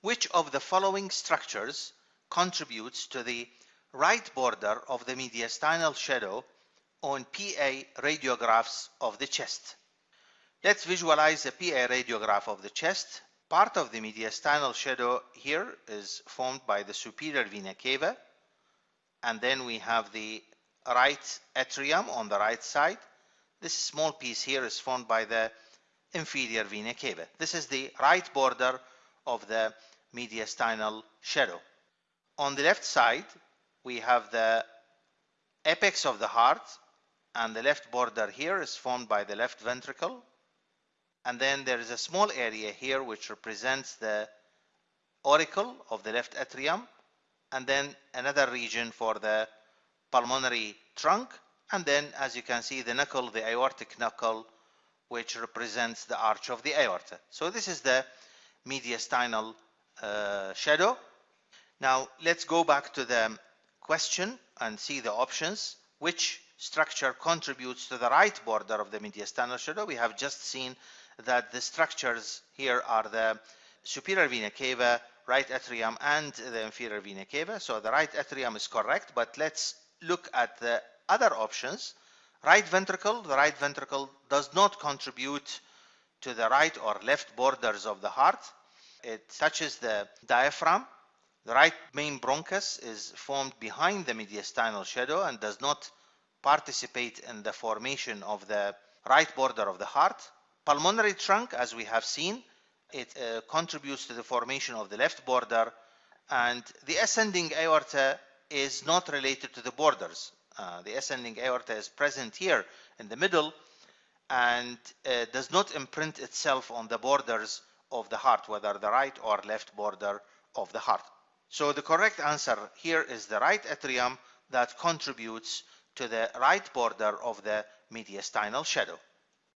Which of the following structures contributes to the right border of the mediastinal shadow on PA radiographs of the chest? Let's visualize a PA radiograph of the chest. Part of the mediastinal shadow here is formed by the superior vena cava and then we have the right atrium on the right side. This small piece here is formed by the inferior vena cava. This is the right border of the mediastinal shadow. On the left side, we have the apex of the heart and the left border here is formed by the left ventricle. And then there is a small area here which represents the auricle of the left atrium and then another region for the pulmonary trunk and then as you can see the knuckle the aortic knuckle which represents the arch of the aorta so this is the mediastinal uh, shadow now let's go back to the question and see the options which structure contributes to the right border of the mediastinal shadow we have just seen that the structures here are the superior vena cava right atrium and the inferior vena cava. So the right atrium is correct, but let's look at the other options. Right ventricle, the right ventricle does not contribute to the right or left borders of the heart. It touches the diaphragm. The right main bronchus is formed behind the mediastinal shadow and does not participate in the formation of the right border of the heart. Pulmonary trunk, as we have seen, it uh, contributes to the formation of the left border and the ascending aorta is not related to the borders. Uh, the ascending aorta is present here in the middle and uh, does not imprint itself on the borders of the heart, whether the right or left border of the heart. So the correct answer here is the right atrium that contributes to the right border of the mediastinal shadow.